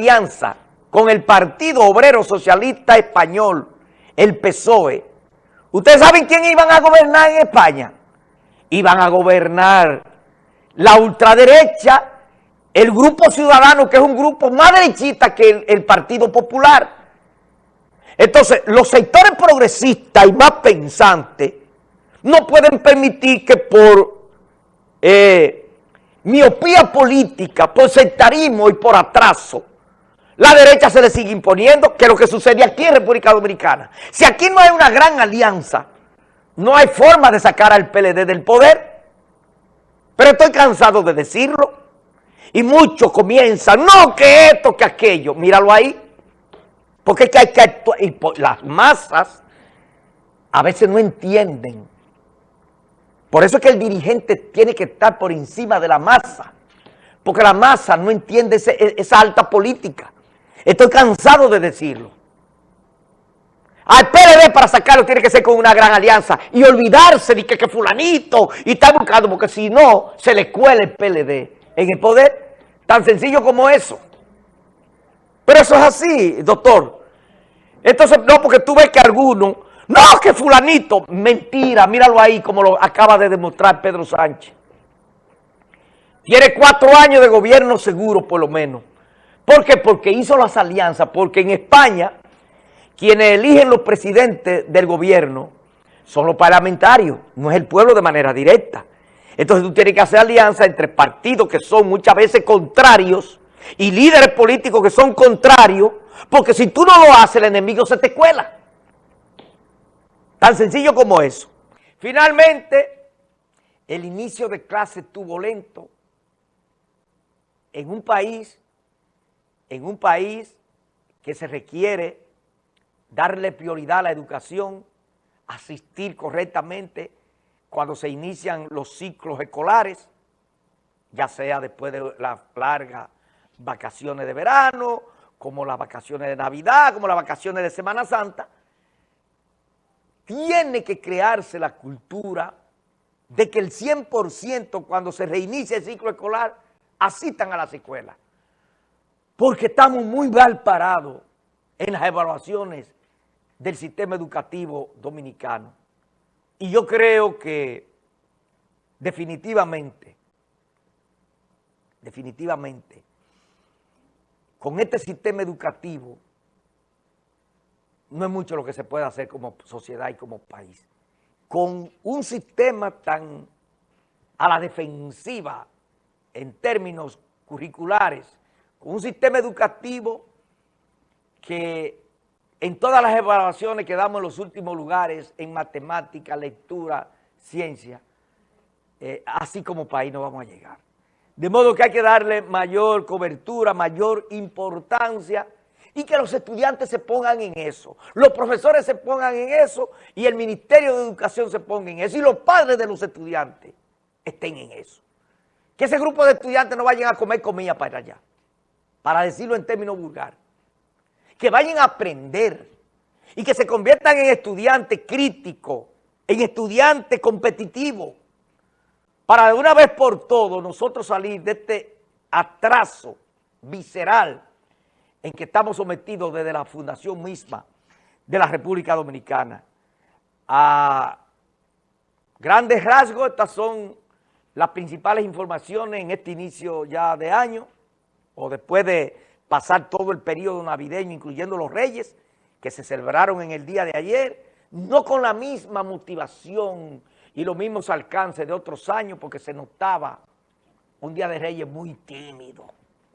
alianza con el Partido Obrero Socialista Español, el PSOE, ¿ustedes saben quién iban a gobernar en España? Iban a gobernar la ultraderecha, el Grupo Ciudadano, que es un grupo más derechista que el, Partido Popular. Entonces, los sectores progresistas y más pensantes no pueden permitir que por eh, miopía política, por sectarismo y por atraso, la derecha se le sigue imponiendo, que es lo que sucede aquí en República Dominicana. Si aquí no hay una gran alianza, no hay forma de sacar al PLD del poder. Pero estoy cansado de decirlo. Y muchos comienzan, no que esto, que aquello. Míralo ahí. Porque es que hay que actuar. Y las masas a veces no entienden. Por eso es que el dirigente tiene que estar por encima de la masa. Porque la masa no entiende esa alta política. Estoy cansado de decirlo. Al PLD para sacarlo tiene que ser con una gran alianza y olvidarse de que, que fulanito y está buscando, porque si no, se le cuela el PLD en el poder. Tan sencillo como eso. Pero eso es así, doctor. Entonces, no, porque tú ves que algunos, no, que fulanito, mentira, míralo ahí como lo acaba de demostrar Pedro Sánchez. Tiene cuatro años de gobierno seguro, por lo menos. ¿Por qué? Porque hizo las alianzas, porque en España quienes eligen los presidentes del gobierno son los parlamentarios, no es el pueblo de manera directa. Entonces tú tienes que hacer alianza entre partidos que son muchas veces contrarios y líderes políticos que son contrarios, porque si tú no lo haces, el enemigo se te cuela. Tan sencillo como eso. Finalmente, el inicio de clase tuvo lento en un país en un país que se requiere darle prioridad a la educación, asistir correctamente cuando se inician los ciclos escolares, ya sea después de las largas vacaciones de verano, como las vacaciones de Navidad, como las vacaciones de Semana Santa, tiene que crearse la cultura de que el 100% cuando se reinicia el ciclo escolar asistan a las escuelas porque estamos muy mal parados en las evaluaciones del sistema educativo dominicano. Y yo creo que definitivamente, definitivamente, con este sistema educativo no es mucho lo que se puede hacer como sociedad y como país. Con un sistema tan a la defensiva en términos curriculares, un sistema educativo que en todas las evaluaciones que damos en los últimos lugares, en matemática, lectura, ciencia, eh, así como país no vamos a llegar. De modo que hay que darle mayor cobertura, mayor importancia y que los estudiantes se pongan en eso, los profesores se pongan en eso y el Ministerio de Educación se ponga en eso y los padres de los estudiantes estén en eso. Que ese grupo de estudiantes no vayan a comer comida para allá para decirlo en términos vulgares, que vayan a aprender y que se conviertan en estudiantes críticos, en estudiantes competitivos, para de una vez por todo nosotros salir de este atraso visceral en que estamos sometidos desde la fundación misma de la República Dominicana. A grandes rasgos, estas son las principales informaciones en este inicio ya de año o después de pasar todo el periodo navideño, incluyendo los reyes, que se celebraron en el día de ayer, no con la misma motivación y los mismos alcances de otros años, porque se notaba un día de reyes muy tímido.